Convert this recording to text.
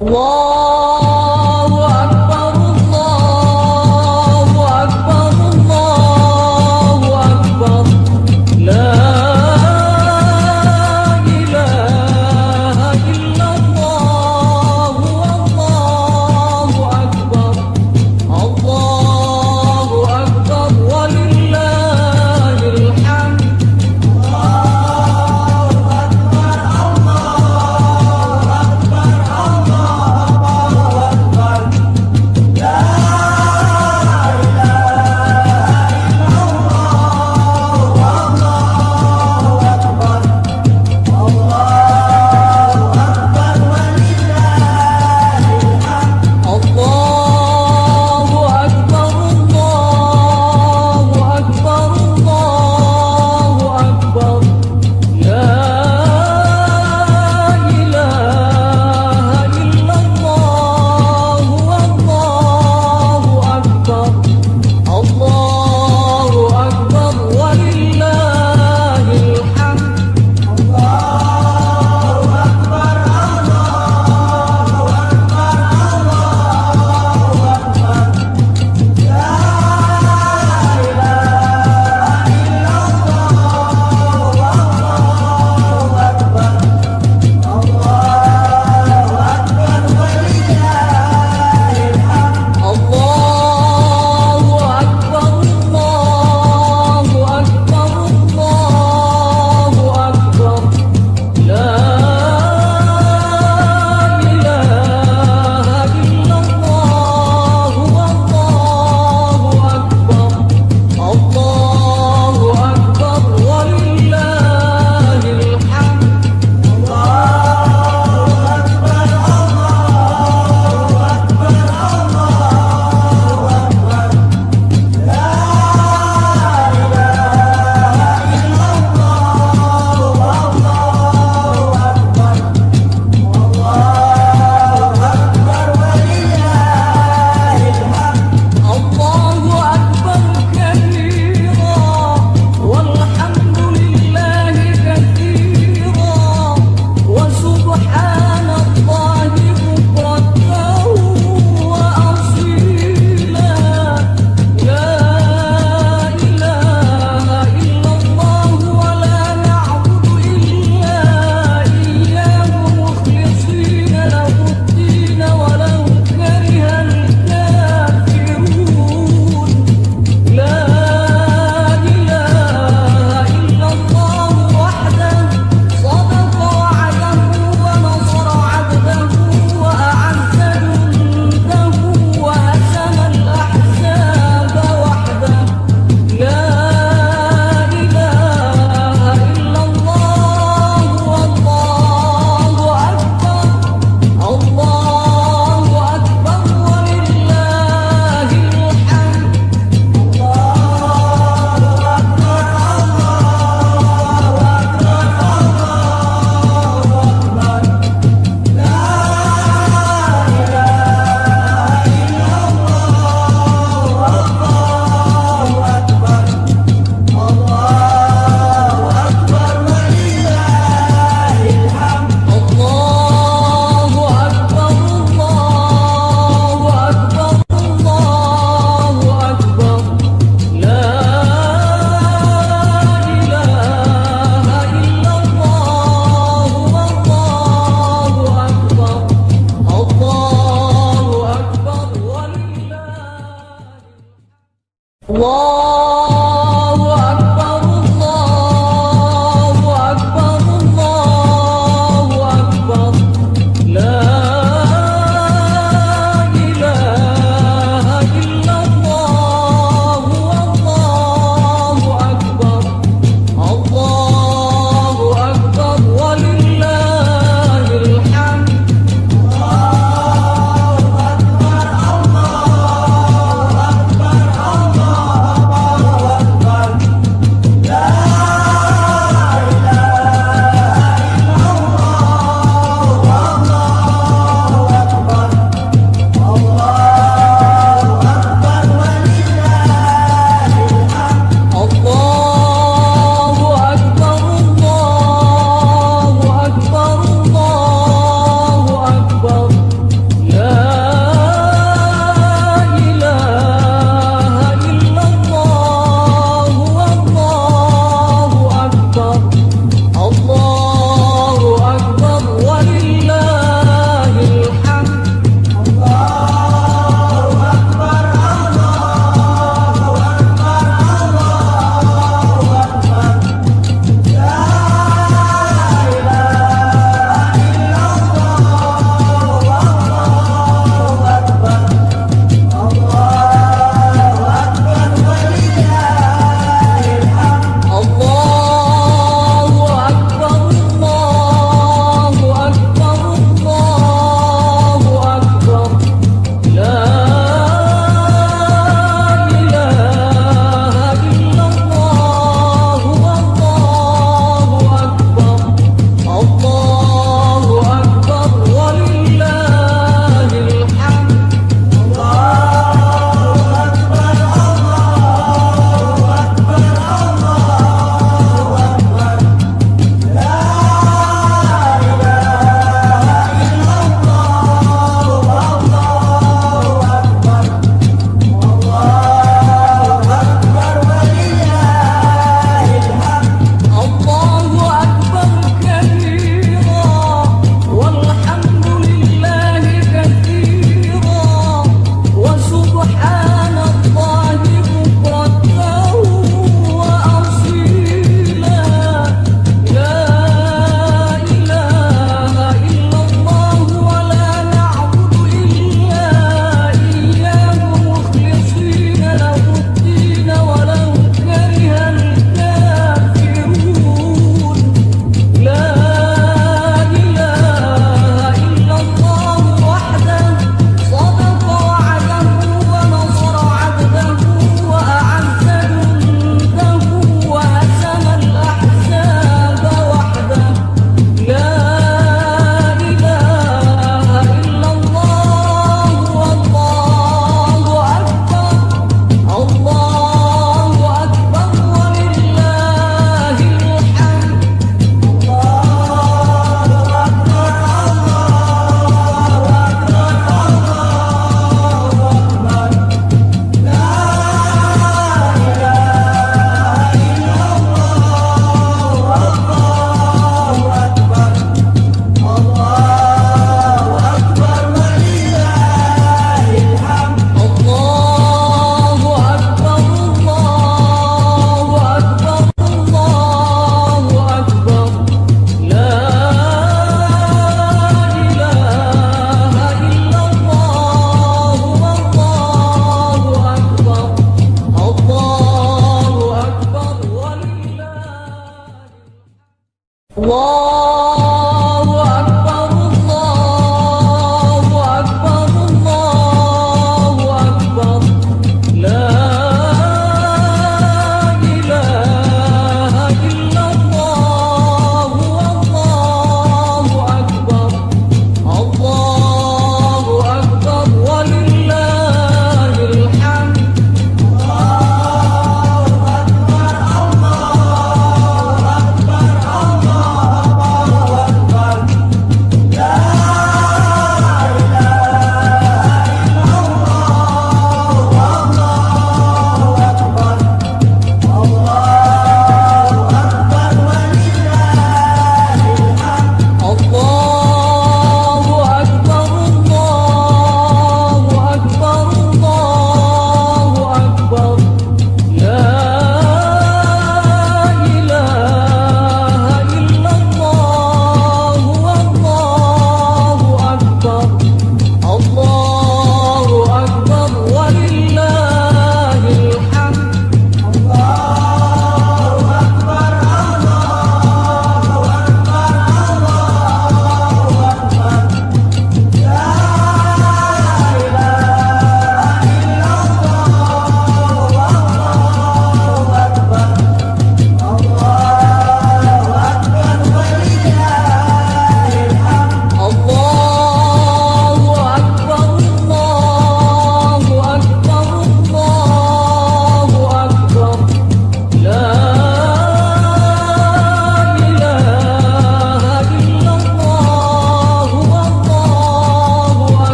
我。